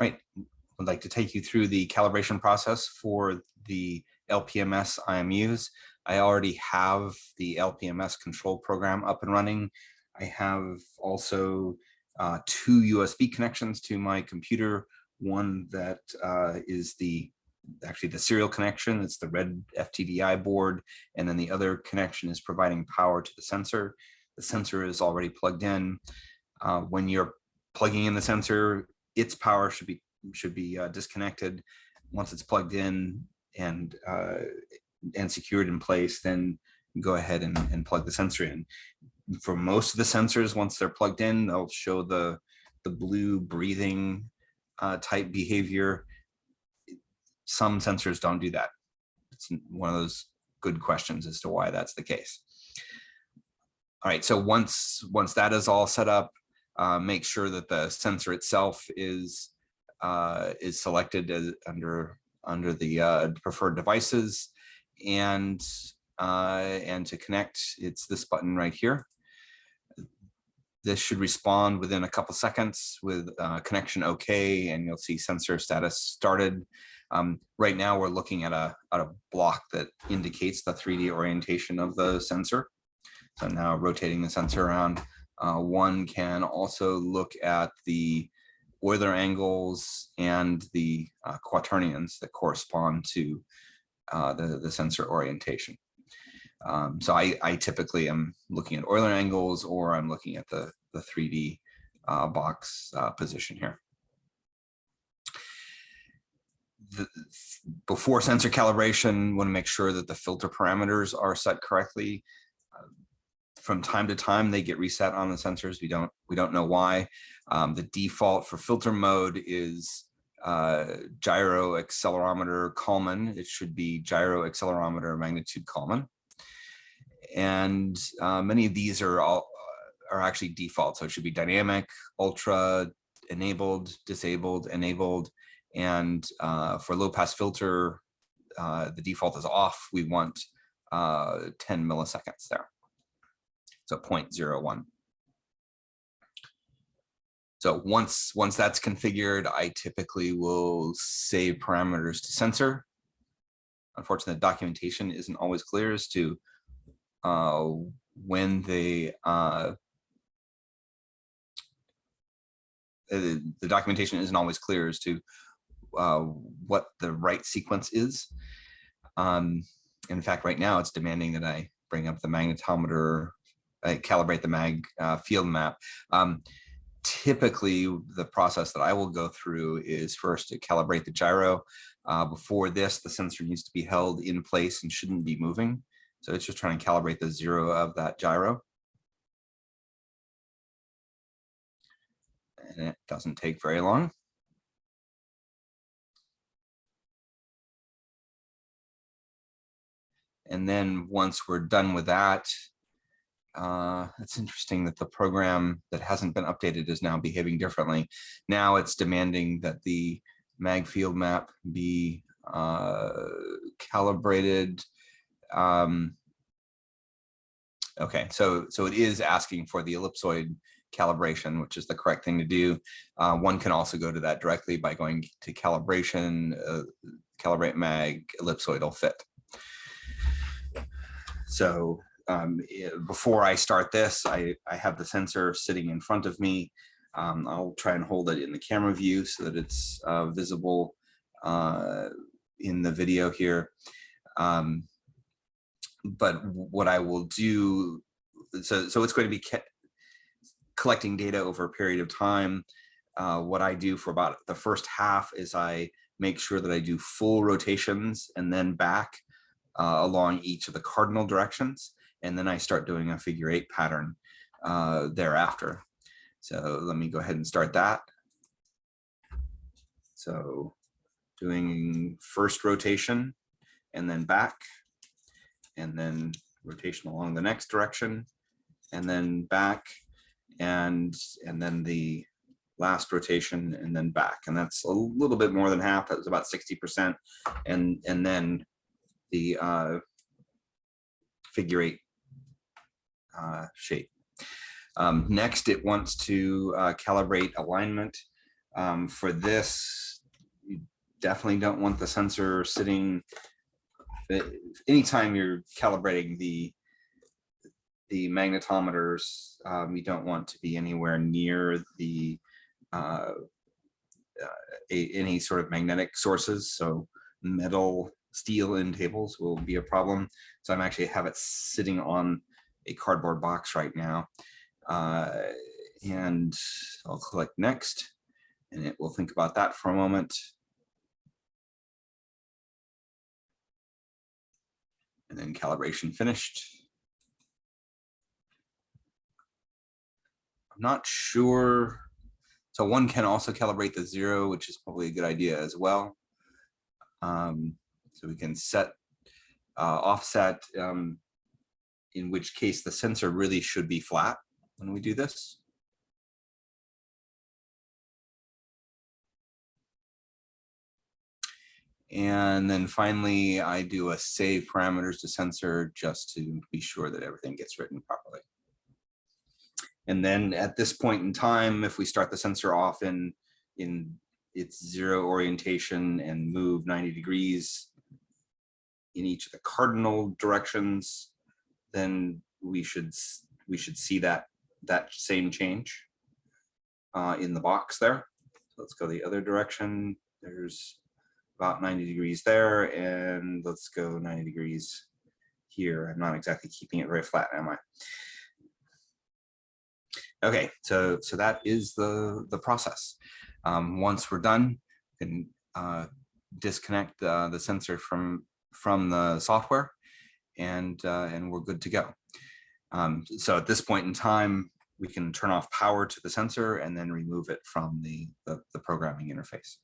Right, I'd like to take you through the calibration process for the LPMS IMUs. I already have the LPMS control program up and running. I have also uh, two USB connections to my computer. One that uh, is the actually the serial connection, it's the red FTDI board, and then the other connection is providing power to the sensor. The sensor is already plugged in. Uh, when you're plugging in the sensor, its power should be should be uh, disconnected. Once it's plugged in and uh, and secured in place, then go ahead and, and plug the sensor in. For most of the sensors, once they're plugged in, they'll show the the blue breathing uh, type behavior. Some sensors don't do that. It's one of those good questions as to why that's the case. All right, so once once that is all set up, uh, make sure that the sensor itself is uh, is selected as under under the uh, preferred devices. And uh, and to connect it's this button right here. This should respond within a couple seconds with uh, connection okay and you'll see sensor status started. Um, right now we're looking at a, at a block that indicates the 3d orientation of the sensor. So now rotating the sensor around uh, one can also look at the Euler angles and the uh, quaternions that correspond to uh, the, the sensor orientation. Um, so I, I, typically am looking at Euler angles or I'm looking at the, the 3D uh, box uh, position here. The, before sensor calibration, want to make sure that the filter parameters are set correctly from time to time they get reset on the sensors. We don't we don't know why. Um, the default for filter mode is uh, gyro accelerometer Kalman. It should be gyro accelerometer magnitude Kalman. And uh, many of these are all uh, are actually default. So it should be dynamic, ultra, enabled, disabled, enabled. And uh, for low pass filter, uh, the default is off. We want uh, 10 milliseconds there so 0.01. So once, once that's configured, I typically will save parameters to sensor. Unfortunately, the documentation isn't always clear as to uh, when they uh, the, the, documentation isn't always clear as to uh, what the right sequence is. Um, in fact, right now it's demanding that I bring up the magnetometer uh, calibrate the mag uh, field map. Um, typically, the process that I will go through is first to calibrate the gyro. Uh, before this, the sensor needs to be held in place and shouldn't be moving. So it's just trying to calibrate the zero of that gyro. And it doesn't take very long. And then once we're done with that, uh, it's interesting that the program that hasn't been updated is now behaving differently. Now it's demanding that the mag field map be uh, calibrated. Um, okay, so so it is asking for the ellipsoid calibration, which is the correct thing to do. Uh, one can also go to that directly by going to calibration, uh, calibrate mag, ellipsoidal fit. So um, eh, before I start this, I, I have the sensor sitting in front of me. Um, I'll try and hold it in the camera view so that it's uh, visible uh, in the video here. Um, but what I will do, so, so it's going to be collecting data over a period of time. Uh, what I do for about the first half is I make sure that I do full rotations and then back uh, along each of the cardinal directions and then I start doing a figure eight pattern uh, thereafter. So let me go ahead and start that. So doing first rotation and then back and then rotation along the next direction and then back and and then the last rotation and then back and that's a little bit more than half that was about 60 percent and and then the uh figure eight uh, shape. Um, next, it wants to uh, calibrate alignment. Um, for this, you definitely don't want the sensor sitting. uh, Anytime you're calibrating the the magnetometers, um, you don't want to be anywhere near the uh, uh, a, any sort of magnetic sources. So metal, steel in tables will be a problem. So I'm actually have it sitting on a cardboard box right now. Uh, and I'll click next and it will think about that for a moment. And then calibration finished. I'm not sure. So one can also calibrate the zero, which is probably a good idea as well. Um, so we can set uh, offset, um, in which case the sensor really should be flat when we do this. And then finally, I do a save parameters to sensor just to be sure that everything gets written properly. And then at this point in time, if we start the sensor off in, in its zero orientation and move 90 degrees in each of the cardinal directions, then we should we should see that that same change uh, in the box there. So let's go the other direction. There's about 90 degrees there, and let's go 90 degrees here. I'm not exactly keeping it very flat, am I? Okay, so so that is the the process. Um, once we're done, we can uh, disconnect uh, the sensor from from the software, and uh, and we're good to go. Um, so at this point in time, we can turn off power to the sensor and then remove it from the the, the programming interface.